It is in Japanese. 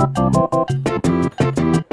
フフフフ。